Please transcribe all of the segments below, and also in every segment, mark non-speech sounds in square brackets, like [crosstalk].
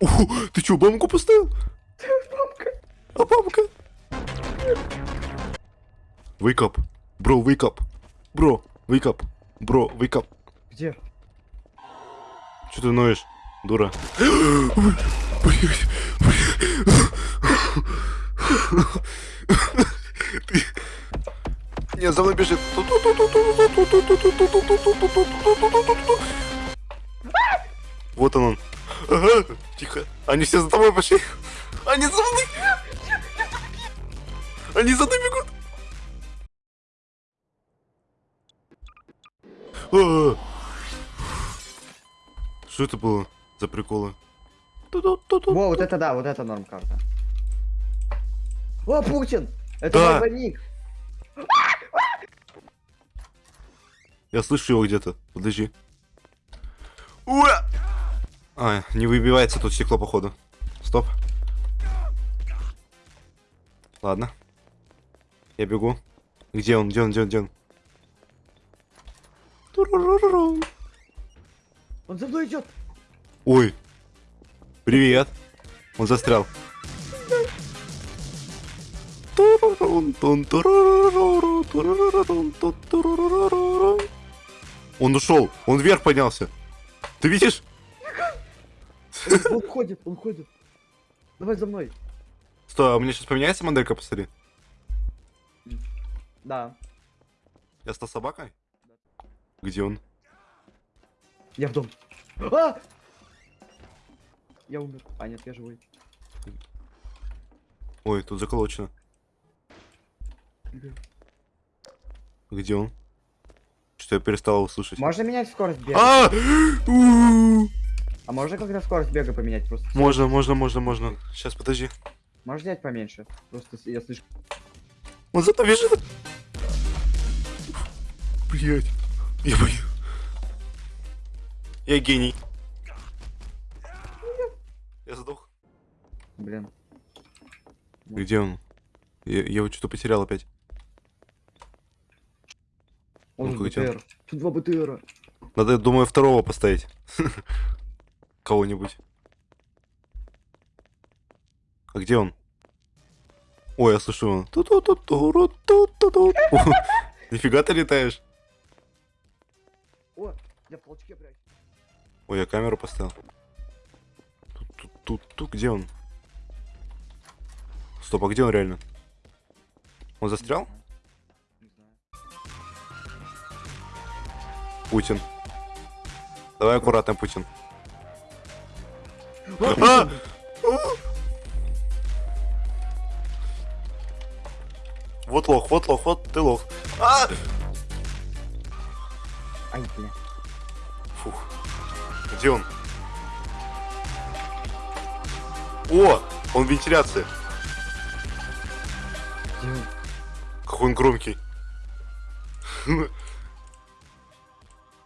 О, ты чё, бомбку поставил? Бабка. А бабка? Wake up. Бро, wake up. Бро, wake up. Бро, wake up. Где? Чё ты ноешь, дура? Ты- Нет, за мной бежит. Вот он он. Ага, тихо. Они все за тобой пошли. Они за мной. Они за мной бегут. А. Что это было за приколы? Во, вот это да, вот это норм карта. О, Путин! Это Да. мой двойник. Я слышу его где-то. Подожди. Уа! А, не выбивается тут стекло, походу. Стоп. Ладно. Я бегу. Где он? Где он? Где он? Где он? Он за мной идет. Ой. Привет. Он застрял. Он ушел. Он вверх поднялся. Ты видишь? Он ходит, он ходит. Давай за мной. Стой, а у меня сейчас поменяется моделька, посмотри. Да. Я стал собакой? Где он? Я в дом. А! Я умер. А, нет, я живой. Ой, тут заколочено. Где он? Что я перестал его слышать? Можно менять скорость бега? А! А можно когда скорость бега поменять просто? Можно, можно, можно, можно. Сейчас, подожди. Можно взять поменьше? Просто я слишком... Он зато бежит. Блять. Я боюсь. Я гений. Я сдох. Блин. Где он? Я, я его что-то потерял опять. Он он? БТР. Тут два БТРа. Надо, я думаю, второго поставить. [laughs] Кого-нибудь. А где он? Ой, я слышу его. Ту-ту-ту-ту-ру-ту-ту-ту. О, [laughs] Нифига ты летаешь. О, я в толчке прячу. Ой, я камеру поставил. Тут, тут, тут, тут, где он? Стоп, а где он реально? Он застрял? Путин. Давай аккуратно, Путин. А! Вот лох, вот лох, вот ты лох. А! Ай, бля. Фух. Где он? О! Он в вентиляции. Где он? Какой он громкий.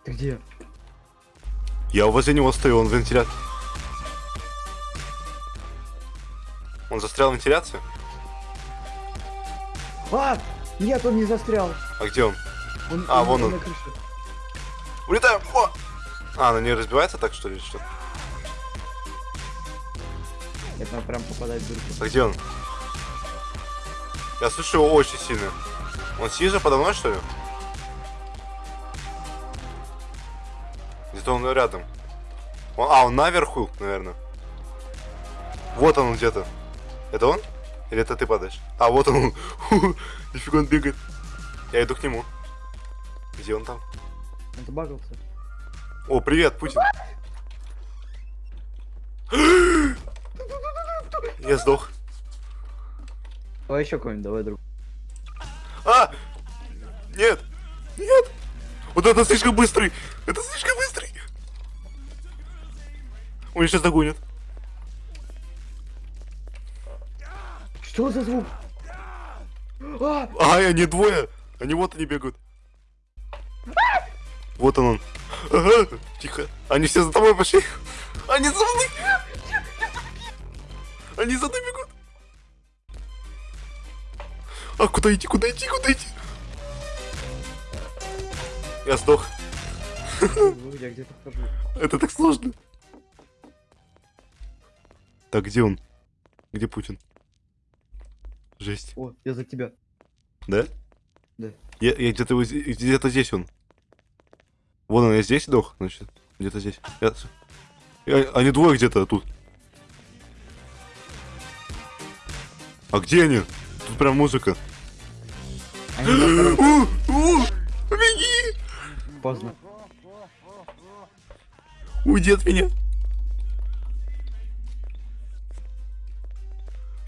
Ты где? Я возле него стою, он в вентиляции. Он застрял в вентиляции? А! Нет, он не застрял. А где он? Он, А, вон он. на крыше. Улетаем! О! А, она не разбивается так, что ли, что? Это надо прям попадать в дырку. А где он? Я слышу его очень сильно. Он сидит же подо мной, что ли? Где-то он рядом. Он- а, он наверху, наверное. Вот он где-то. Это он? Или это ты падаешь? А, вот он. [laughs] Нифига он бегает. Я иду к нему. Где он там? Он забагался. О, привет, Путин. [gasps] Я сдох. Давай еще какой-нибудь, давай друг. А! Нет! Нет! Вот это слишком быстрый! Это слишком быстрый! Он сейчас догонит. Что за звук? А! А, они двое! Они вот они бегают. Вот он он. Ага, тихо. Они все за тобой пошли. Они за мной! Они за мной бегут. А куда идти, куда идти, куда идти? Я сдох. Ну, Я где-то хожу. Это так сложно. Так, где он? Где Путин? Жесть. О, я за тебя. Да? Да. Я, я где-то где-то здесь он. Вон он, я здесь сдох, значит. Где-то здесь. Я... я- Они двое где-то тут. А где они? Тут прям музыка. [gasps] Беги! Поздно. Уйди от меня.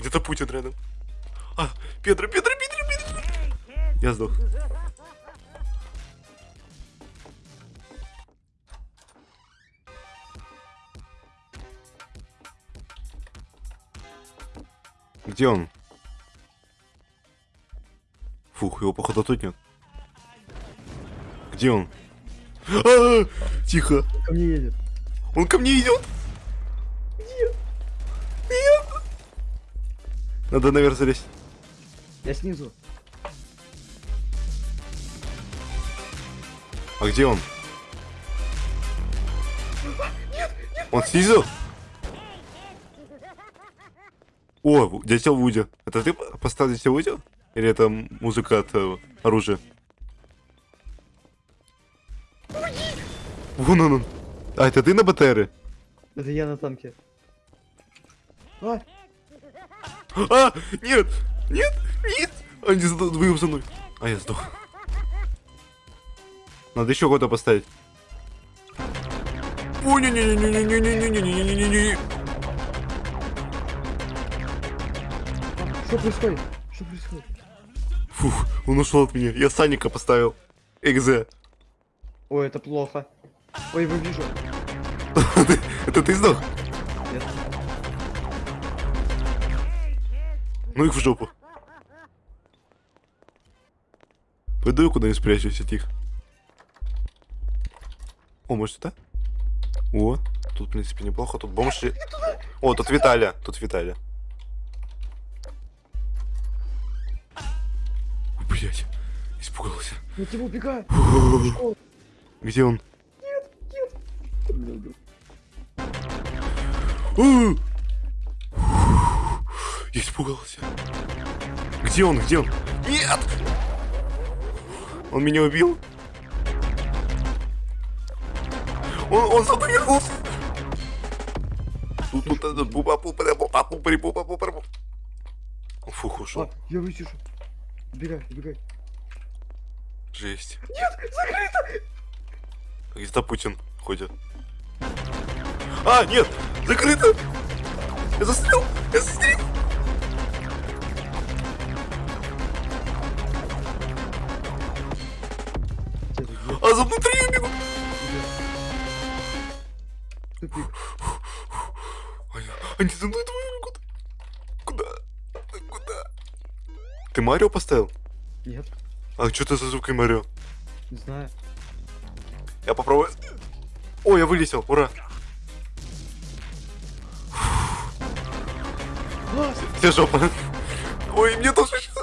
Где-то Путин рядом. А, Петра, Петра, Петра, Петра. Я сдох. Где он? Фух, его походу тут нет. Где он? А, тихо. Ко мне едет. Он ко мне идет. Нет. Нет. Надо наверх залезть. Я снизу. А где он? Он снизу? О, дятел Вуди. Это ты по- поставил дятел Вуди? Или это музыка от э, оружия? Вон он, он. А, это ты на БТРе? Это я на танке. А, А, нет, нет, нет. Они сдвоем за мной. А я сдох. Надо еще кого-то поставить. О, не не не не не не не не не не не не что происходит? Что происходит? Фух, он ушел от меня. Я Саника поставил. Экзе. Ой, это плохо. Ой, его вижу. Это ты сдох? Нет. Ну их в жопу. Пойду я куда-нибудь спрячусь, тихо. О, может это? О, тут, в принципе, неплохо. Тут бомж... О, тут Виталя. Тут Виталя. Блять, испугался. Я тебя убегаю. Где он? Убил. А! Я испугался. Где он? Где он? Нет! Он меня убил? Он, он за мной вернулся! Тут, тут, тут, бупа, пупа, пупари, пупа, пупа, пупа. Фух, ушел. А, я вытяжу. Убегай, убегай. Жесть. Нет, закрыто! Где-то Путин ходит. А, нет! Закрыто! Я застрял! Я застрял! А за внутри я бегу! ты? Тупик. Они, они за мной двое бегут. Куда? Куда? Ты Марио поставил? Нет, А что ты за звукой Марио? не знаю. Я попробую. О, я вылетел, ура! А, Тебе жопа. Ой, мне тоже сейчас.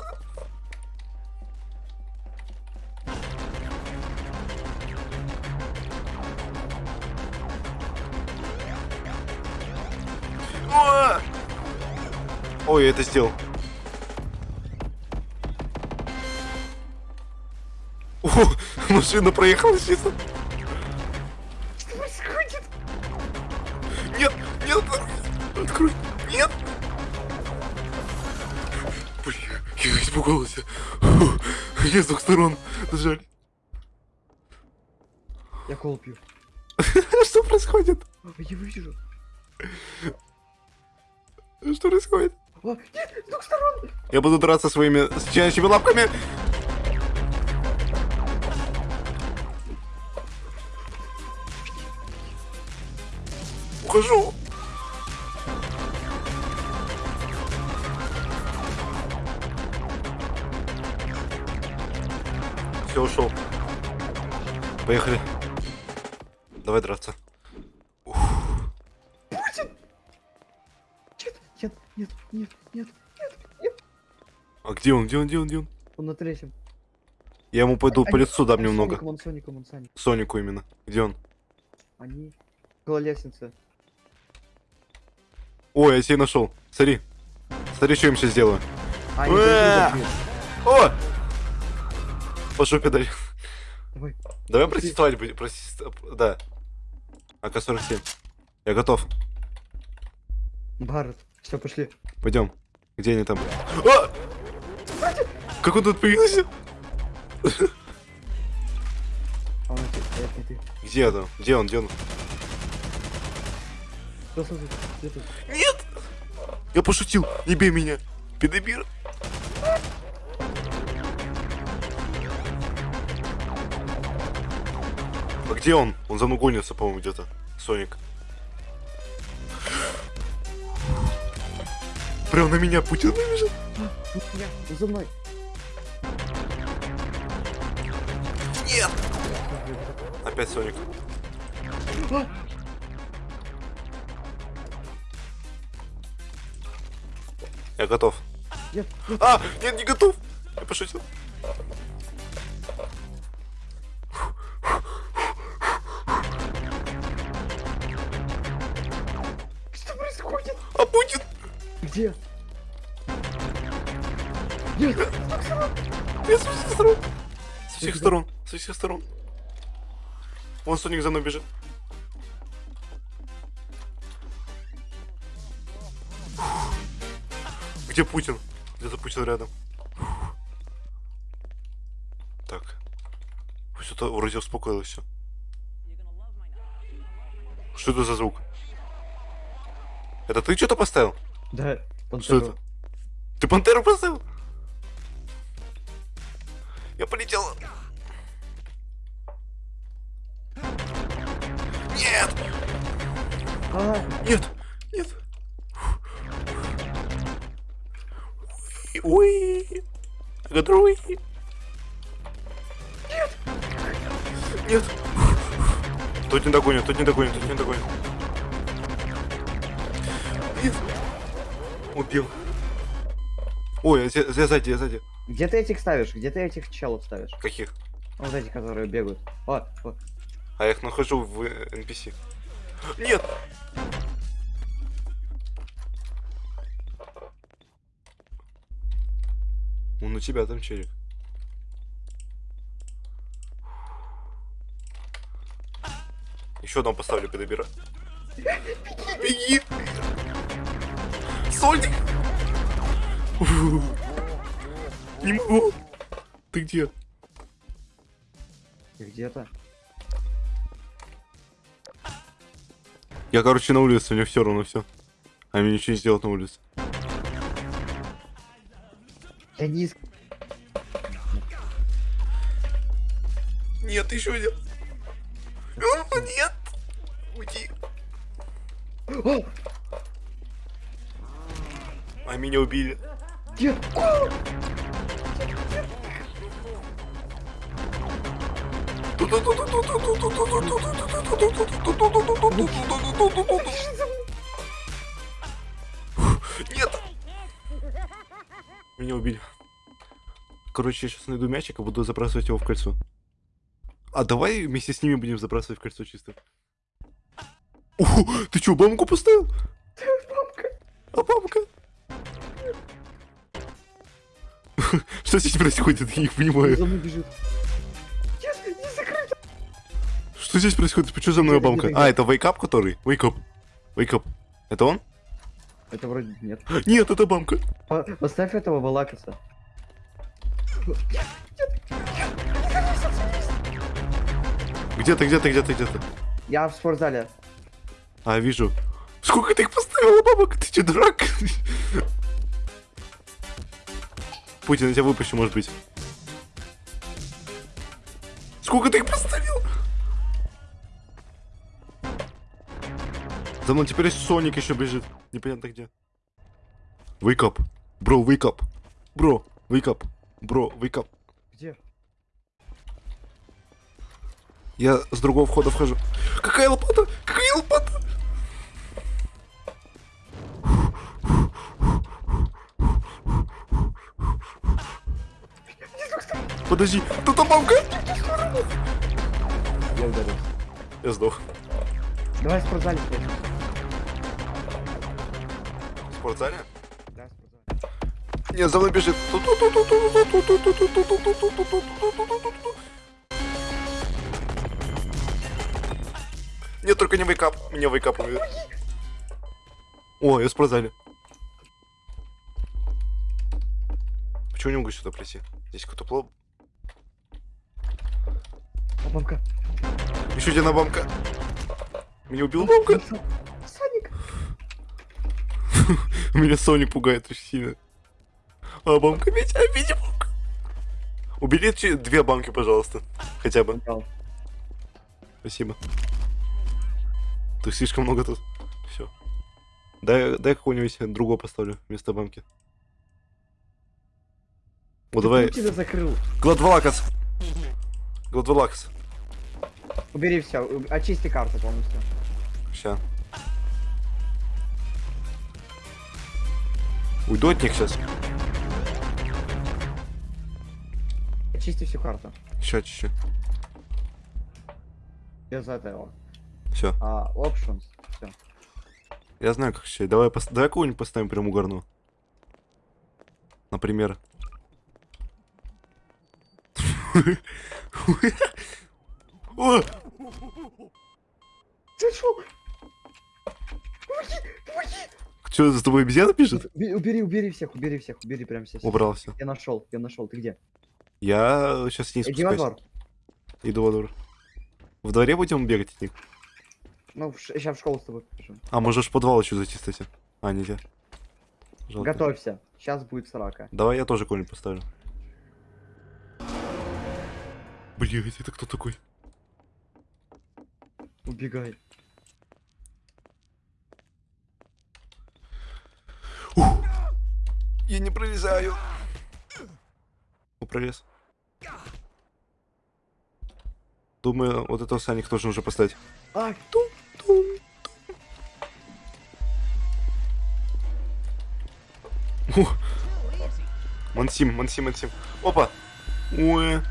Ой, я это сделал. О, [laughs] машина проехала чисто. что происходит? Нет, нет, открой, нет. Блин, я испугался. Фу, Я с двух сторон. Жаль. Я кол пью. [laughs] Что происходит? Я вытяжу. Что происходит? Нет, с двух сторон! Я буду драться своими стенящими лапками. Ухожу. Все, ушел. Поехали. Давай драться. Нет, нет, нет, нет, нет. А где он? Где он? Где он? Где он? Он на третьем. Я ему пойду по Они- лицу дам он немного. Соником, он Соником, он Соник. Сонику именно. Где он? Они около лестницы. Ой, я тебя нашел. Смотри. Смотри, что я им сейчас сделаю. А, О! По жопе дали. Давай. Давай протестовать будем. Протест... Да. АК-47. Я готов. Барретт. Все, пошли. Пойдем. Где они там? А! Как он тут появился? А. Где он? Где он? Где ты? Нет! Я пошутил. Не бей меня. Педобир. А где он? Он за мной гонится, по-моему, где-то. Соник. Прям на меня Путин набежал. Тут я, за мной. Нет! Опять Соник. А! Я готов. Нет, нет. А, нет, не готов. Я пошутил. Где? Нет! Я с всех сторон. С всех сторон. Со всех сторон. Вон Соник за мной бежит. Где Путин? Где-то Путин рядом. Так. Все это вроде успокоилось все. Что это за звук? Это ты что-то поставил? Да, Что пантеру. это? Ты пантеру поставил? Я полетел. Нет! А, Нет! Нет! Ой! Гадруй! Нет! Нет! Тут не догонит, тут не догонит, тут не догонит. Нет! Убил. Ой, я, я сзади, я сзади. где ты этих ставишь? Где ты этих челов ставишь? Каких? Вот эти, которые бегают. О, о. А я их нахожу в NPC. Нет! Он у тебя там челик. Еще одного поставлю педобира. Беги! Соник! Не могу! Ты где? Где-то. Я, короче, на улице, мне все равно все. А мне ничего не сделать на улице. Я не иск... Нет, еще один. О, Нет! Уйди. О, А меня убили. где? Нет! Меня убили. Короче, я сейчас найду мячик и буду забрасывать его в кольцо. А давай вместе с ними будем забрасывать в кольцо чисто. Уху, ты что, бомбку поставил? Мамка. А бабка? [laughs] Что здесь происходит? Я не понимаю. За мной бежит. Что здесь происходит? Почему за мной где-то, А, это Up который? Wake Up. Это он? Это вроде нет. [gasps] Нет, это бамка. По- Поставь этого Балакаса. Где ты, где ты, где ты, где ты? Я в спортзале. А, вижу. Сколько ты их поставила, бабок? Ты че, дурак? [laughs] Путин, я тебя выпущу, может быть. Сколько ты их поставил? За мной теперь Соник еще бежит. Непонятно где. Wake up. Бро, wake up. Бро, wake up. Бро, wake up. Где? Я с другого входа вхожу. Какая лопата? Какая лопата? Подожди, тут там мамка? Я ударил. Я сдох. Давай в спортзале спрячемся. спортзале? Да, спортзал. Нет, за мной бежит. Нет, только не вейкап. Меня вейкап убьет. О, я в спортзале. Почему не могу сюда прийти? Здесь какой-то плод. А бабка. Еще одна бомка. Меня убил бомка. Саник. [laughs] Меня Соник пугает очень сильно. А бомка, Витя, Витя, бомка. Убери че- две банки, пожалуйста. Хотя бы. Спасибо. Тут слишком много тут. Все. Дай, дай какого-нибудь другого поставлю вместо банки. Вот давай. Тебя закрыл? Гладвалакас. Гладвалакас. Убери все, очисти карту полностью. Ща. Уйду от них сейчас. Очисти всю карту. Ща, чуть-чуть. Без этого. Все. А, options. Все. Я знаю, как сейчас. Давай, пос... давай кого-нибудь поставим прям угорну. Например. О! Ты шо? Что, за тобой обезьяна бежит? Убери, убери, всех, убери всех, убери прям всех. Убрался. Я нашел, я нашел. Ты где? Я сейчас не Иди во спускаюсь. двор. Иду во двор. В дворе будем бегать от них? Ну, сейчас в школу с тобой побежим. А, можешь в подвал еще зайти, кстати. А, нельзя. Жалко. Готовься. Сейчас будет срака. Давай я тоже кого-нибудь поставлю. Блять, это кто такой? Убегай. Я не пролезаю. Ну, пролез. Думаю, вот этого Саник тоже нужно поставить. А, Ух. Мансим, мансим, мансим. Опа! Ой.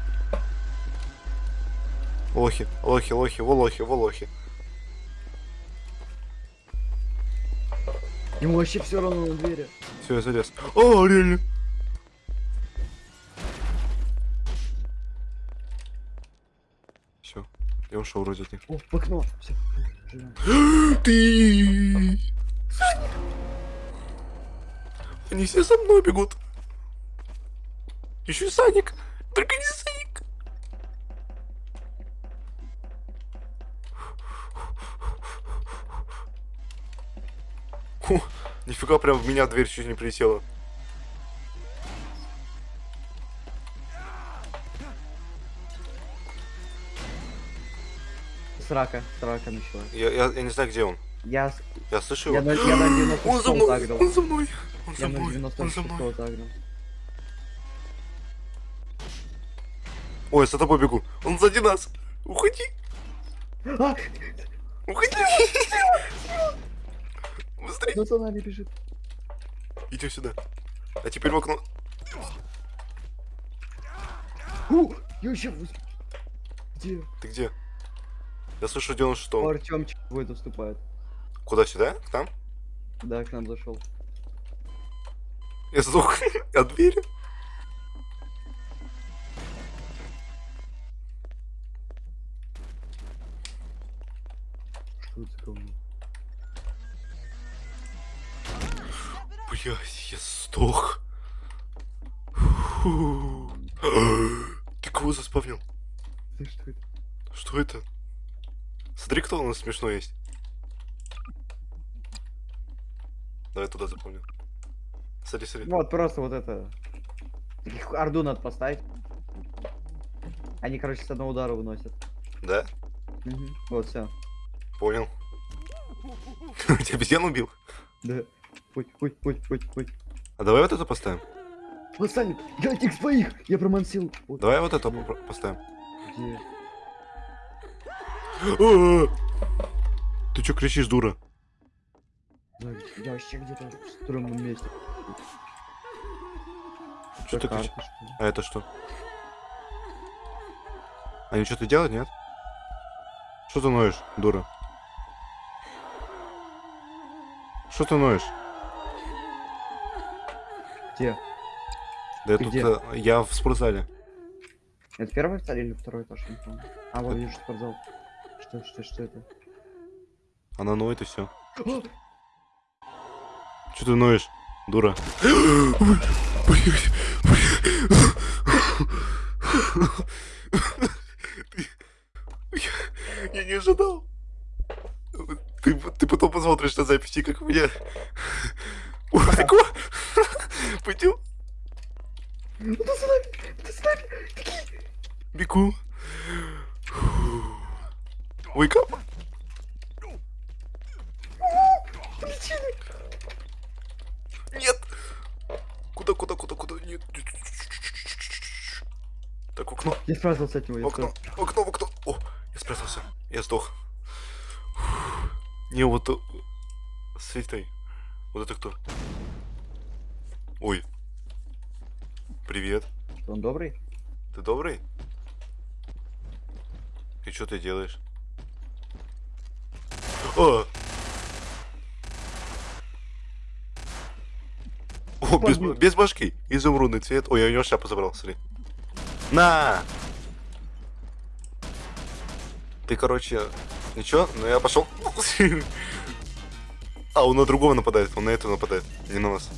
Лохи, лохи, лохи, волохи, волохи. ему вообще все равно на двери. Все, я залез. О, реально. Все, я ушел вроде от них. О, в окно. Все. [gasps] Ты! Они все за мной бегут. Еще и Саник. Только не Саник. Нифига, прям в меня дверь чуть не прилетела. Срака, срака началась. Я, я, я не знаю, где он. Я, Я слышу я, его. на, я на 96 Он за мной, тагрил. он за мной, он за Я на мной, он за 96 мной. Ой, за тобой бегу. Он сзади нас. Уходи, А, уходи. Кто за нами бежит? Иди сюда. А теперь в окно. У, я еще... Где? Ты где? Я слышу 96 -м. Артемчик твой доступает. Куда сюда? К нам? Да, к нам зашел. Я сдох [laughs] от двери. Что это? Смотри, кто у нас смешной есть. Давай туда запомню. Смотри, смотри. Вот, просто вот это. Таких Орду надо поставить. Они, короче, с одного удара выносят. Да? Мгм. Вот, все. Понял. [laughs] Тебя обезьян убил? Да. Путь, путь, путь, путь, путь. А давай вот это поставим. Восстанет! Я этих своих! Я промансил. Вот Давай вот это поставим. где. А! Ты чё кричишь, дура? Я вообще где-то в стрёмном месте. Что ты кричишь? что? А это что? Они что-то делают, нет? Что ты ноешь, дура? Что ты ноешь? Где? Да я Ты тут... где? э, Я в спортзале. Это первый этаж или второй этаж? Не помню. А, вот вижу спортзал. Что, что, что это? Она ноет и все. Че ты ноешь, дура? Я не ожидал. Ты, ты потом посмотришь на записи, как меня... Пойдем, снайпер! бегу. Wake up. Нет! Куда, куда, куда, куда? Нет. Так, окно. Я спрятался от него, окно, окно, окно. О, я спрятался. Я сдох. Не, вот... э, Светой. Вот это кто? Ой. Привет. Он добрый? Ты добрый? И что ты делаешь? О! О, без, без башки. Изумрудный цвет. Ой, я у него шляпу забрал, смотри. На! Ты, короче, ничего, но я пошел. [laughs] А, он на другого нападает, он на этого нападает, не на нас.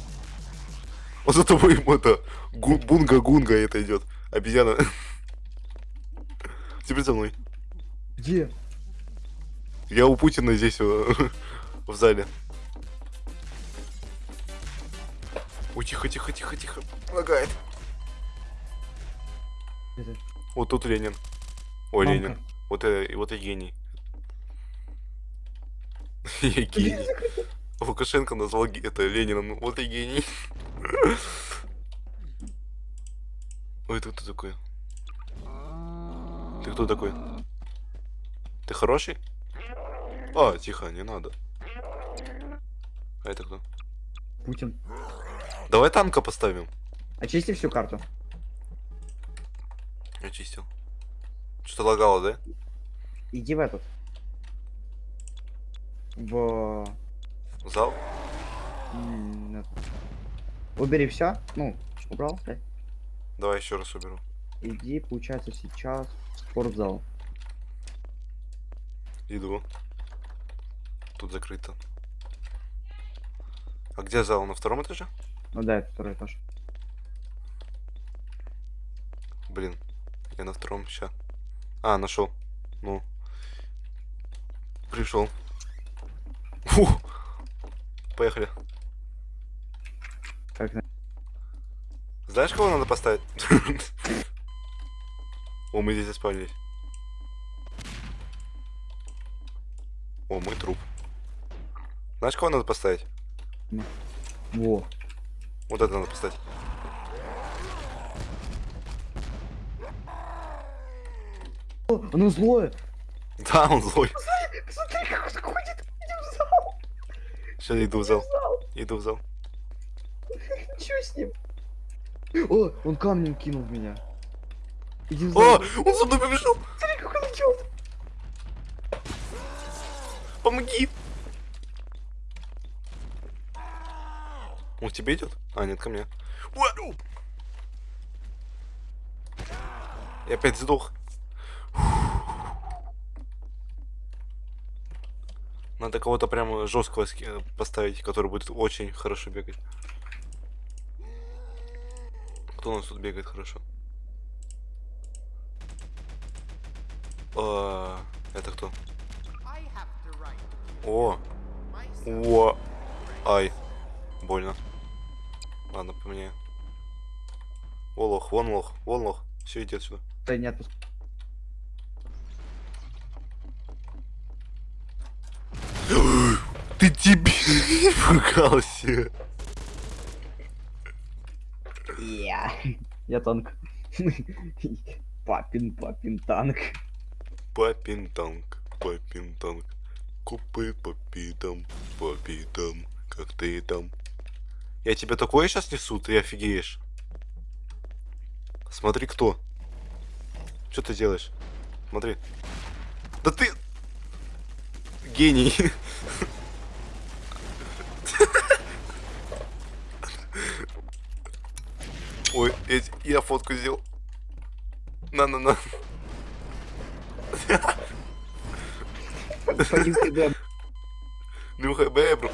Вот за тобой ему это гу- бунга-гунга это идет. Обезьяна. [laughs] Теперь за мной. Где? Я у Путина здесь э, [laughs] в зале. Ой, тихо, тихо, тихо, тихо. Лагает. Это? Вот тут Ленин. Ой, Мамка. Ленин. Вот, э, вот и гений. [laughs] Я гений. Лукашенко назвал это Лениным. Вот и гений. [laughs] Ой, ты кто такой? Ты кто такой? Ты хороший? А, тихо, не надо. А это кто? Путин. Давай танка поставим. Очисти всю карту. Очистил. Что-то лагало, да? Иди в этот. В... Зал? этот. Убери все. Ну, убрал, да? Давай еще раз уберу. Иди, получается, сейчас в спортзал. Иду. Тут закрыто. А где зал? На втором этаже? Ну да, это второй этаж. Блин, я на втором ща. А, нашел. Ну. Пришел. Фу. Поехали. Как на... Знаешь, кого надо поставить? О, мы здесь заспавнились. О, мой труп. Знаешь, кого надо поставить? Во. Вот это надо поставить. О, оно злое! Да, он злой. Посмотри, как он ходит! Иди в зал! Сейчас иду в зал. Иду в зал. Чё с ним? О, он камнем кинул в меня. Иди в О, зал. он за мной побежал. Смотри, как он идет! Помоги. Он к тебе идет? А, нет, ко мне. Я опять сдох. Надо кого-то прямо жесткого ски- поставить, который будет очень хорошо бегать. Кто у нас тут бегает хорошо? А, это кто? О, о, ай, больно. Ладно, поменяю. О, лох, вон лох, вон лох. Все, иди отсюда. Да не отпуск. Ты дебил, [laughs] пугался. Я. Я танк. [laughs] Папин, папин танк. Папин танк, папин танк. Купы по питам, по питам, как ты там. Я тебе такое сейчас несу, ты офигеешь. Смотри, кто. Что ты делаешь? Смотри. Да ты... Гений. Ой, я, я фотку сделал. На-на-на. Нюхай бэбру.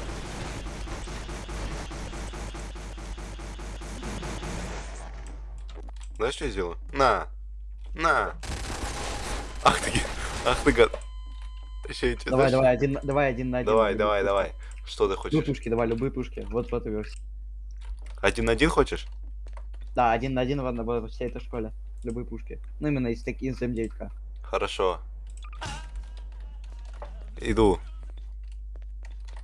Знаешь, что я сделаю? На. На. Ах ты, ах ты гад. Тебе Давай, дальше- давай, один, давай один на один. Давай, давай, давай. Что ты хочешь? пушки, давай, любые пушки. Вот в этой версии. Один на один хочешь? Да, один на один в одной- во всей этой школе. Любые пушки. Ну именно из таких из М9К. Хорошо. Иду.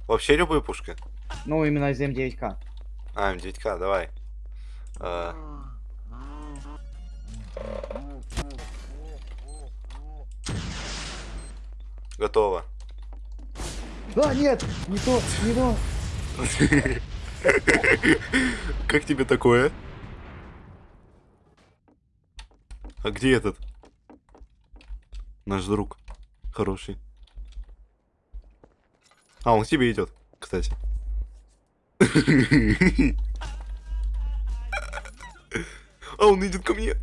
Вообще любые пушки? Ну именно из М9К. А, М9К, давай. А, готово. А, нет! Не то, не то! Как тебе такое? А где этот? Наш друг. Хороший. А, он к тебе идет, кстати. [laughs] А, он идет ко мне.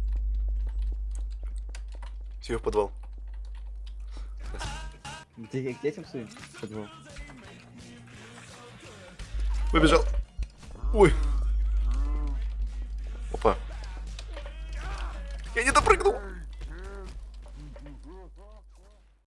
Все, в подвал. Где, к детям своим? Подвал. Выбежал. Ой. Опа. Я не допрыгнул.